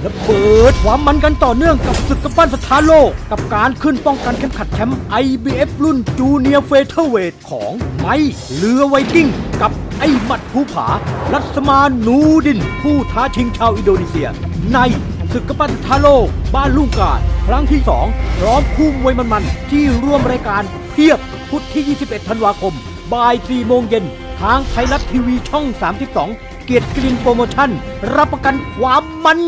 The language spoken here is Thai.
และเปิดความมันกันต่อเนื่องกับศึกกำปั้นสถานโลก กับการขึ้นป้องกันเข็มขัดแชมป์ IBF รุ่นจูเนียร์เฟเธอร์เวทของไม้เรือไวกิ้ง กับไอ้หมัดภูผา รัศมานนูดิน ผู้ท้าชิงชาวอินโดนีเซีย ในศึกกำปั้นสถานโลก บ้านลุงกาดครั้งที่ 2 พร้อมคู่มวยมันๆที่ร่วมรายการเพียบพุธที่ 21 ธันวาคมบ่าย 4 โมงเย็นทางไทยรัฐทีวีช่อง 32 เกียรติกลินโปรโมชั่น รับประกันความมัน